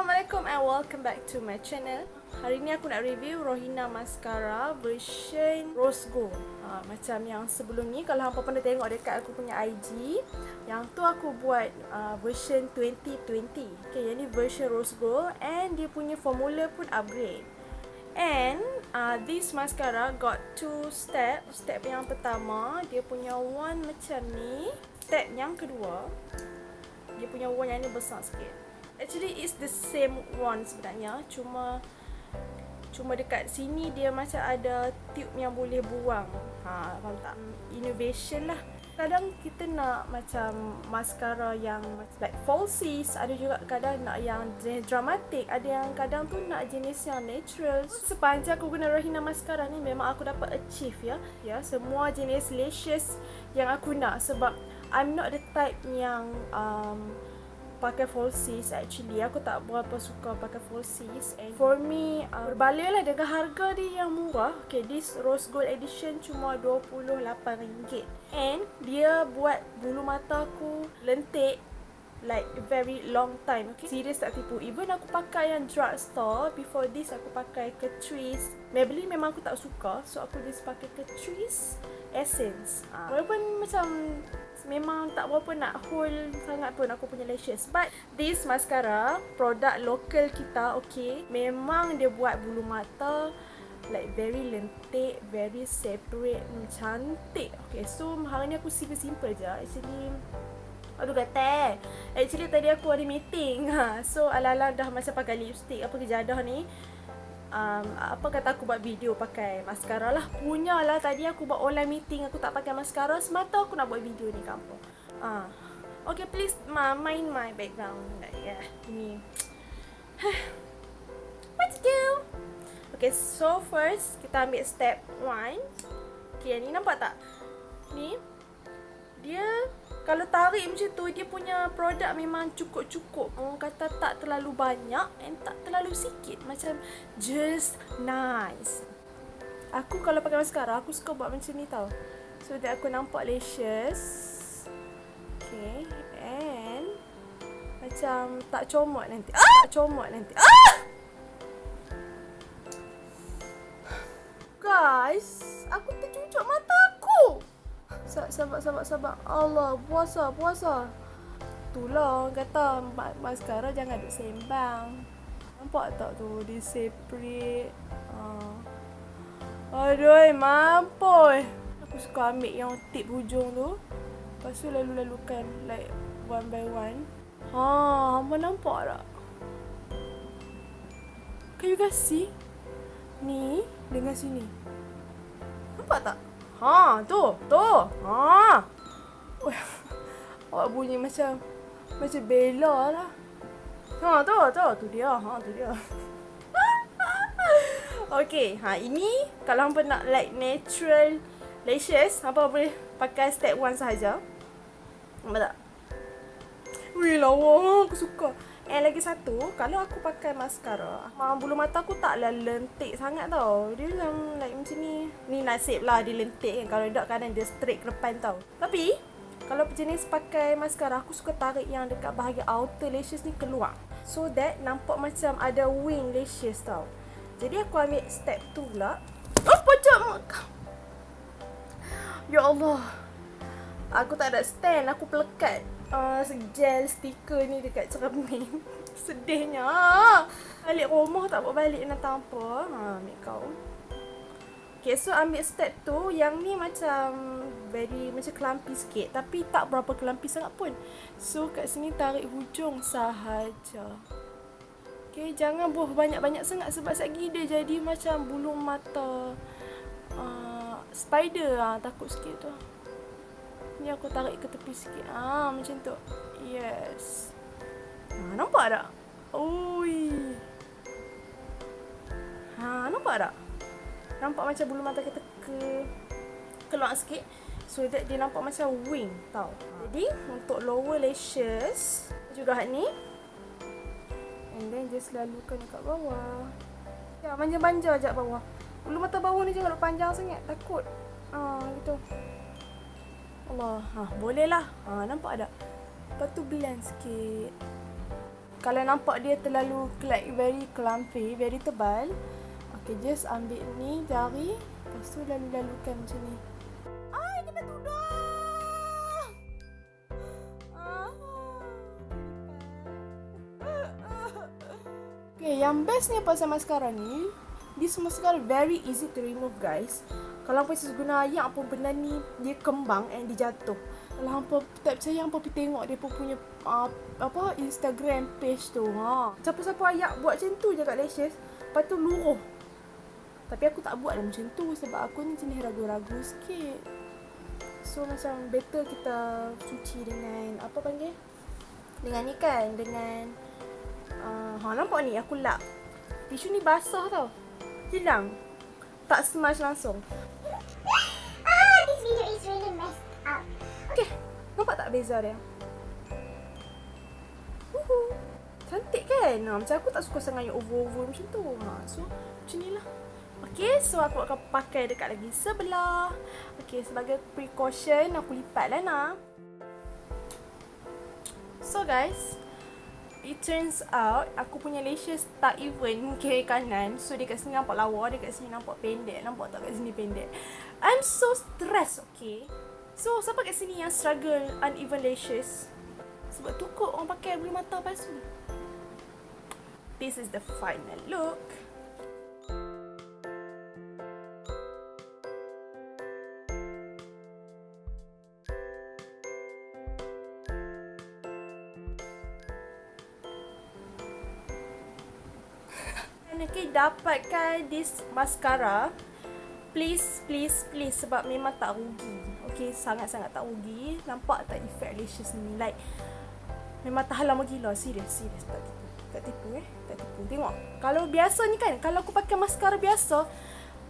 Assalamualaikum and welcome back to my channel. Hari ni aku nak review Rohina Mascara version Rose Gold. Ha, Macam yang sebelum ni Kalau hampa pernah tengok dekat aku punya IG Yang tu aku buat uh, version 2020 Okay, yang ni version Rose Gold And dia punya formula pun upgrade. And uh, this mascara got two step. Step yang pertama Dia punya wand macam ni. Step yang kedua Dia punya wand yang ni besar sikit actually it's the same one sebenarnya. Cuma cuma dekat sini dia macam ada tube yang boleh buang. Ha faham tak? Innovation lah. Kadang kita nak macam mascara yang like falsies ada juga kadang nak yang jenis dramatik ada yang kadang tu nak jenis yang natural. Sepanjang aku guna Rahina mascara ni memang aku dapat achieve ya. Ya semua jenis lashes yang aku nak. Sebab I'm not the type yang um, pakai falsies actually. Aku tak berapa suka pakai falsies and for me uh, berbalik lah dengan harga dia yang murah. Okay this rose gold edition cuma RM28 and dia buat bulu mata aku lentik like very long time okay? Serius tak tipu. Even aku pakai yang drugstore before this aku pakai Catrice. Maybelline memang aku tak suka so aku just pakai Catrice Essence. Uh, walaupun macam memang tak berapa nak hold sangat pun aku punya lashes. But this mascara produk local kita okay memang dia buat bulu mata like very lentik very separate cantik. Okay so hari ni aku simple-simple je. Actually Aduh kata Actually tadi aku ada meeting. Ha. So ala-ala dah macam pakai lipstick. Apa kejadah ni um, Apa kata aku buat video pakai mascara lah. Punya lah tadi aku buat online meeting Aku tak pakai mascara Semata aku nak buat video ni kampung. Uh. Okay please ma mind my background. Yeah, ini. Let's go Okay so first Kita ambil step 1 Okay ni nampak tak? Ni Dia kalau tarik macam tu dia punya produk memang cukup-cukup. Orang kata tak terlalu banyak and tak terlalu sikit. Macam just nice. Aku kalau pakai mascara aku suka buat macam ni tau. So that aku nampak lashes. Okay and macam tak comot nanti. Ah! tak comot nanti. Ah! guys aku tercucuk mata Sabar, sabar, sabar. Allah, puasa, puasa. Itulah orang kata maskara jangan duk sembang. Nampak tak tu? Dia separate. Uh. Aduh, mampu. Aku suka ambil yang tip hujung tu. Lepas tu lalu-lalukan like one by one. Ha, hamba nampak tak? Can you guys see? Ni dengan sini. Nampak tak? Ha, tu, tu. Ha. Awak bunyi macam macam bela lah. Ha, tu, tu, tu dia. Ha, tu dia. okay, ha ini kalau hampa nak like natural lashes, hampa boleh pakai step 1 sahaja. Nampak tak? Wih, lawa. Aku suka. And lagi satu, kalau aku pakai mascara, bulu mata aku taklah lentik sangat tau. Dia macam like macam ni. Ni nasib lah dia lentik kan. Kalau tak kadang dia straight ke depan tau. Tapi, kalau jenis pakai mascara, aku suka tarik yang dekat bahagian outer lashes ni keluar. So that nampak macam ada wing lashes tau. Jadi aku ambil step tu pula. Oh, pocok! Ya Allah. Aku tak ada stand, aku pelekat uh, gel stiker ni dekat cermin. Sedihnya. Balik rumah tak buat balik nak tanpa. Ha, ambil kau. Okay, so ambil step tu. Yang ni macam very macam kelampi sikit. Tapi tak berapa kelampi sangat pun. So, kat sini tarik hujung sahaja. Okay, jangan buah banyak-banyak sangat sebab lagi dia jadi macam bulu mata uh, spider. Ha, takut sikit tu. Ni aku tarik ke tepi sikit. Ah, macam tu. Yes. Ha, nampak tak? Oi. Ha, nampak tak? Nampak macam bulu mata kita ke keluar sikit. So that dia nampak macam wing tau. Jadi untuk lower lashes juga ni. And then just lalukan dekat bawah. Ya, manja-manja ajak bawah. Bulu mata bawah ni jangan panjang sangat. Takut. Ah, gitu. Allah. Ha, boleh lah. Ha, nampak tak? Lepas tu blend sikit. kalau nampak dia terlalu like very clumpy, very tebal, okay, just ambil ni jari, lepas tu lalu-lalukan macam ni. Ay, kena tudung! Ah. Okay, yang bestnya pasal maskara ni, this mascara very easy to remove guys. Kalau hampa guna ayak pun benda ni dia kembang and dia jatuh. Kalau hampa tak percaya hampa pergi tengok dia pun punya uh, apa Instagram page tu. Ha. Siapa-siapa ayak buat macam tu je kat lashes, lepas tu luruh. Tapi aku tak buat macam tu sebab aku ni jenis ragu-ragu sikit. So macam better kita cuci dengan apa panggil? Dengan ni kan, dengan uh, ha nampak ni aku lap. Tisu ni basah tau. Hilang. Tak smash langsung. Beza dia? Uhu. Cantik kan? Ha, macam aku tak suka sangat yang over-over macam tu. Ha, so, macam ni lah. Okay, so aku akan pakai dekat lagi sebelah. Okay, sebagai precaution, aku lipat lah nak. So guys, it turns out aku punya lashes tak even kiri kanan. So dekat sini nampak lawa, dekat sini nampak pendek. Nampak tak kat sini pendek? I'm so stressed, okay? So siapa kat sini yang struggle uneven lashes? Sebab tu kot orang pakai bulu mata palsu. This is the final look. Okay, dapatkan this mascara. Please, please, please sebab memang tak rugi. Okay, sangat-sangat tak rugi. Nampak tak effect lashes ni? Like, memang tahan lama gila. Serius, serius. Tak tipu. Tak tipu eh. Tak tipu. Tengok. Kalau biasa ni kan, kalau aku pakai mascara biasa,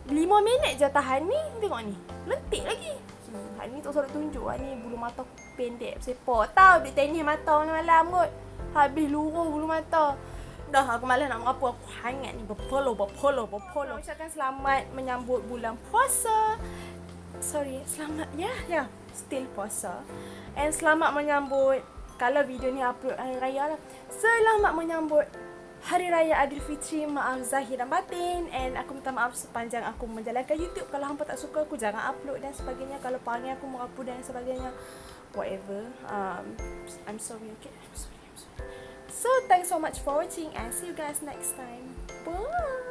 5 minit je tahan ni. Tengok ni. Lentik lagi. Hmm, ni tak usah tunjuk lah ni bulu mata pendek sepok. Tahu dia tenis mata malam-malam kot. Habis luruh bulu mata. Dah aku malas nak mengapu aku hangat ni berpolo berpolo berpolo. Ucapkan selamat menyambut bulan puasa. Sorry, selamat ya ya still puasa. And selamat menyambut kalau video ni upload hari raya lah. Selamat menyambut Hari Raya Aidilfitri, maaf zahir dan batin And aku minta maaf sepanjang aku menjalankan YouTube Kalau hampa tak suka aku jangan upload dan sebagainya Kalau panggil aku upload dan sebagainya Whatever um, I'm sorry, okay? I'm sorry So thanks so much for watching and see you guys next time. Bye.